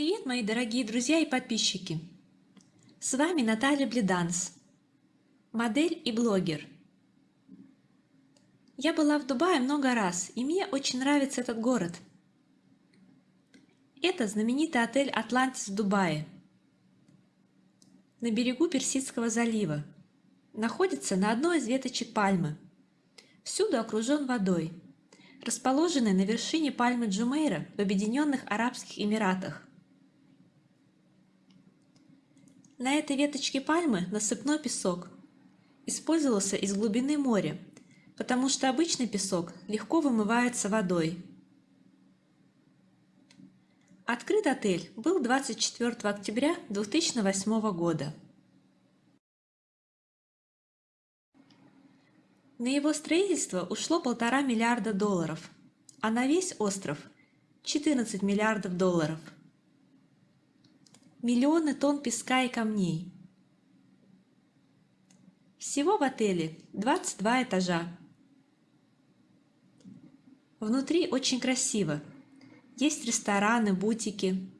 Привет, мои дорогие друзья и подписчики! С вами Наталья Бледанс, модель и блогер. Я была в Дубае много раз, и мне очень нравится этот город. Это знаменитый отель «Атлантис» в Дубае, на берегу Персидского залива. Находится на одной из веточек пальмы. Всюду окружен водой. Расположенный на вершине пальмы Джумейра в Объединенных Арабских Эмиратах. На этой веточке пальмы насыпной песок. Использовался из глубины моря, потому что обычный песок легко вымывается водой. Открыт отель был 24 октября 2008 года. На его строительство ушло полтора миллиарда долларов, а на весь остров – 14 миллиардов долларов – миллионы тонн песка и камней. Всего в отеле 22 этажа. Внутри очень красиво. Есть рестораны, бутики.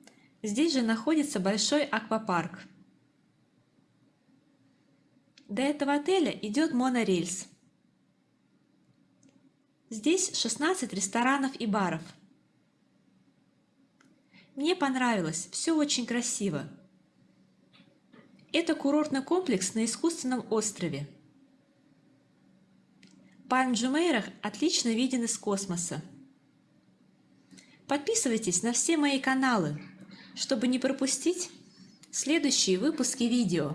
Здесь же находится большой аквапарк. До этого отеля идет монорельс. Здесь 16 ресторанов и баров – мне понравилось, все очень красиво. Это курортный комплекс на искусственном острове. Пальм Джумейрах отлично виден из космоса. Подписывайтесь на все мои каналы, чтобы не пропустить следующие выпуски видео.